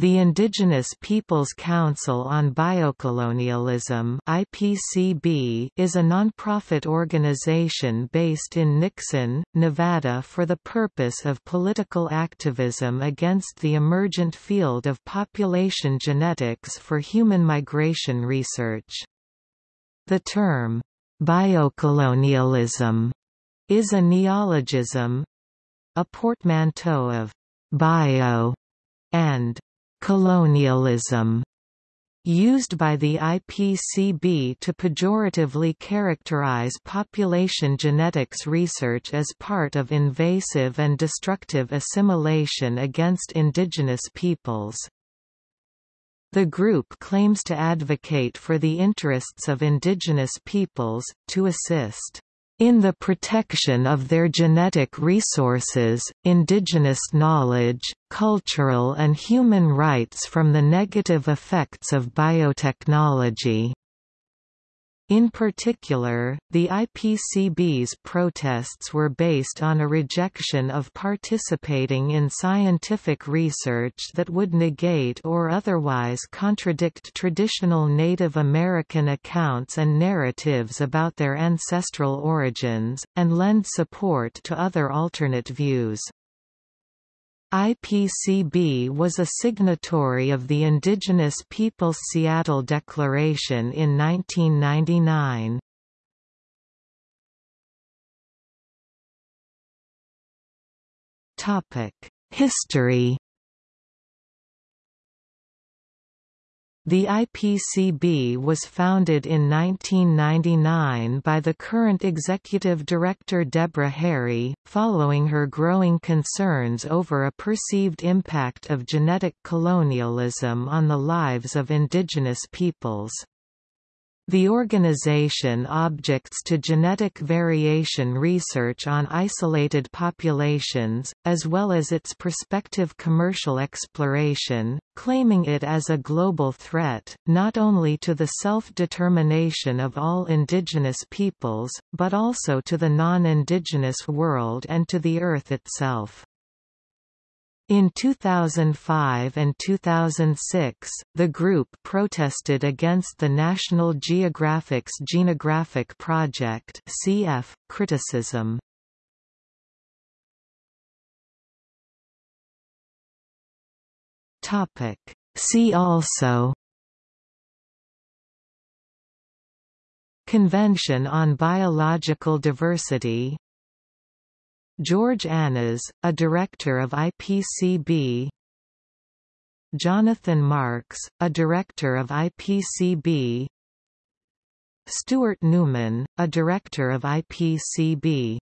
The Indigenous Peoples Council on Biocolonialism IPCB is a nonprofit organization based in Nixon, Nevada for the purpose of political activism against the emergent field of population genetics for human migration research. The term, biocolonialism, is a neologism—a portmanteau of bio and colonialism used by the IPCB to pejoratively characterize population genetics research as part of invasive and destructive assimilation against indigenous peoples. The group claims to advocate for the interests of indigenous peoples, to assist in the protection of their genetic resources, indigenous knowledge, cultural and human rights from the negative effects of biotechnology. In particular, the IPCB's protests were based on a rejection of participating in scientific research that would negate or otherwise contradict traditional Native American accounts and narratives about their ancestral origins, and lend support to other alternate views. IPCB was a signatory of the Indigenous Peoples Seattle Declaration in 1999. History The IPCB was founded in 1999 by the current executive director Deborah Harry, following her growing concerns over a perceived impact of genetic colonialism on the lives of indigenous peoples. The organization objects to genetic variation research on isolated populations, as well as its prospective commercial exploration, claiming it as a global threat, not only to the self-determination of all indigenous peoples, but also to the non-indigenous world and to the Earth itself. In 2005 and 2006, the group protested against the National Geographic's Genographic Project (CF) criticism. Topic: See also Convention on Biological Diversity George Annas, a director of IPCB Jonathan Marks, a director of IPCB Stuart Newman, a director of IPCB